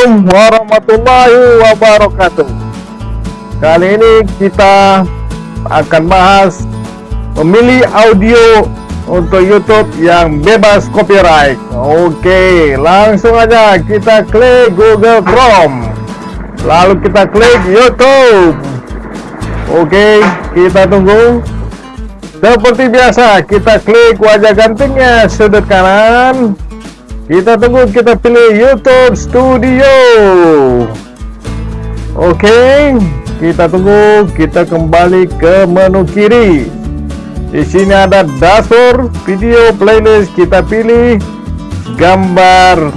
Assalamualaikum warahmatullahi wabarakatuh. Kali ini kita akan bahas Memilih audio untuk YouTube yang bebas copyright. Oke langsung aja kita klik Google Chrome. Lalu kita klik YouTube. Oke kita tunggu. Seperti biasa kita klik wajah gantengnya sudut kanan kita tunggu kita pilih YouTube Studio. Oke kita tunggu kita kembali ke menu kiri. Di sini ada dashboard video playlist. Kita pilih gambar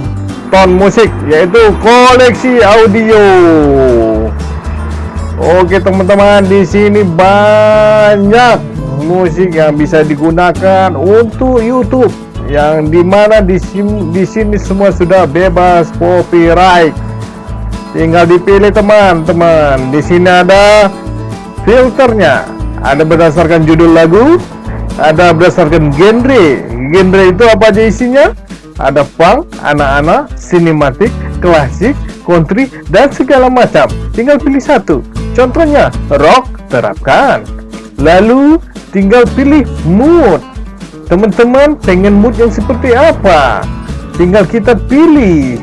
ton musik yaitu koleksi audio. Oke teman-teman di sini banyak musik yang bisa digunakan untuk YouTube yang di mana di sini, di sini semua sudah bebas copyright. Tinggal dipilih teman-teman di sini ada filternya. Ada berdasarkan judul lagu ada berdasarkan genre. Genre itu apa aja isinya? Ada punk, anak-anak, sinematik, klasik, country, dan segala macam. Tinggal pilih satu. Contohnya rock terapkan. Lalu tinggal pilih mood Teman-teman pengen mood yang seperti apa? Tinggal kita pilih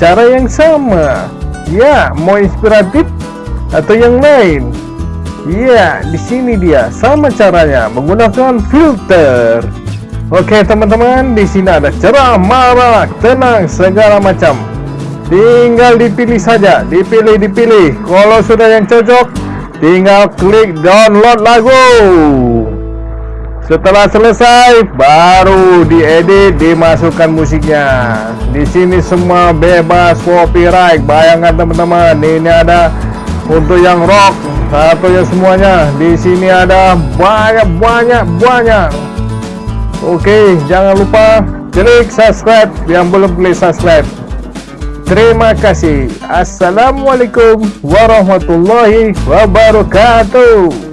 cara yang sama. Ya, mau inspiratif atau yang lain? Ya, di sini dia sama caranya menggunakan filter. Oke teman-teman, di sini ada cerah, marah, tenang, segala macam. Tinggal dipilih saja, dipilih, dipilih. Kalau sudah yang cocok, tinggal klik download lagu. Setelah selesai, baru diedit, dimasukkan musiknya. Di sini semua bebas copyright. Bayangkan teman-teman, ini ada untuk yang rock atau yang semuanya. Di sini ada banyak banyak banyak. Oke, jangan lupa klik subscribe yang belum klik subscribe. Terima kasih. Assalamualaikum warahmatullahi wabarakatuh.